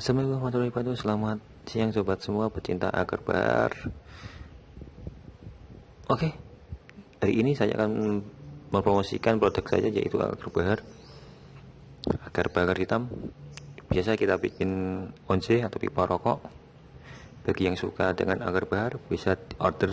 Assalamualaikum warahmatullahi wabarakatuh. Selamat siang sobat semua. Pecinta agar bar. Oke. Hari ini saya akan mempromosikan produk saya yaitu agar bar. Agar bakar hitam. Biasa kita bikin once atau pipa rokok. Bagi yang suka dengan agar bar bisa order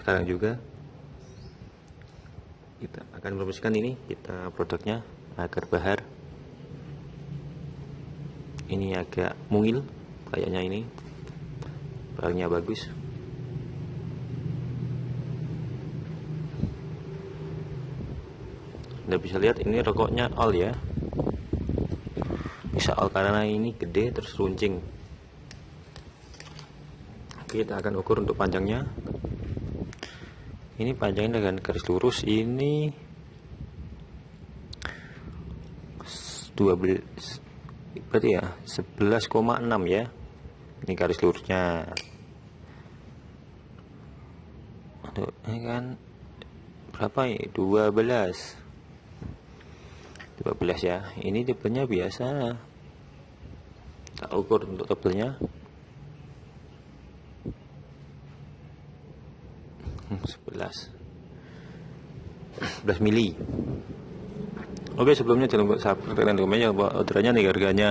sekarang juga kita akan merumuskan ini kita produknya agar bahar. Ini agak mungil kayaknya ini. Barangnya bagus. Anda bisa lihat ini rokoknya all ya. Bisa all karena ini gede terus runcing. Kita akan ukur untuk panjangnya ini panjangnya dengan garis lurus. Ini 12 berarti ya 11,6 ya. Ini garis lurusnya. Aduh, ini kan berapa ya 12 12 ya. Ini tebelnya biasa. Tak ukur untuk tebelnya 11 11 mili. Oke sebelumnya jangan lupa subscribe dan komen ya orderannya nih harganya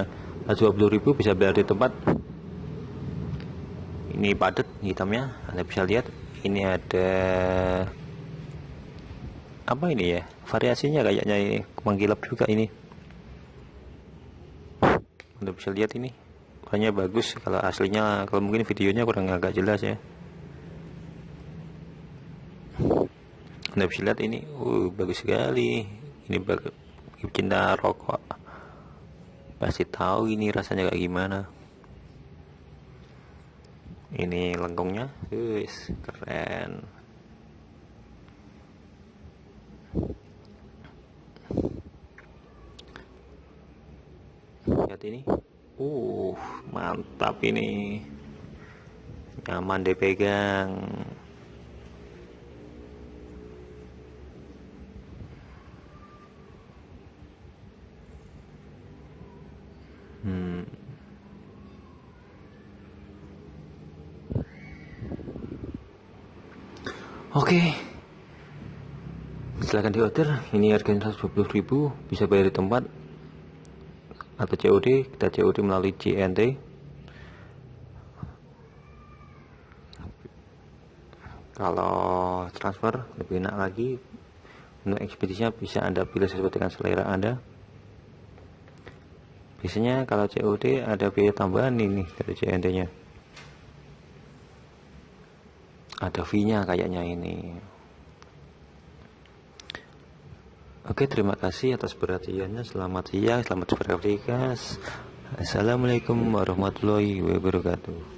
20.000 bisa bayar di tempat. Ini padat hitamnya. Anda bisa lihat ini ada apa ini ya? Variasinya kayaknya ini menggilap juga ini. Anda bisa lihat ini. Warnanya bagus kalau aslinya kalau mungkin videonya kurang agak jelas ya anda bisa lihat ini. Uh, bagus sekali. Ini bagus cinta rokok. Pasti tahu ini rasanya kayak gimana. Ini lengkungnya guys keren. Lihat ini. Uh mantap ini. Nyaman dipegang Hmm. Oke. Okay. Silahkan diorder. Ini harganya 120.000, bisa bayar di tempat atau COD, kita COD melalui JNT. Kalau transfer lebih enak lagi. Untuk ekspedisinya bisa Anda pilih sesuai dengan selera Anda biasanya kalau COD ada biaya tambahan ini dari CNT nya. Ada fee nya kayaknya ini. Oke terima kasih atas perhatiannya. Selamat siang selamat beraktivitas Assalamualaikum warahmatullahi wabarakatuh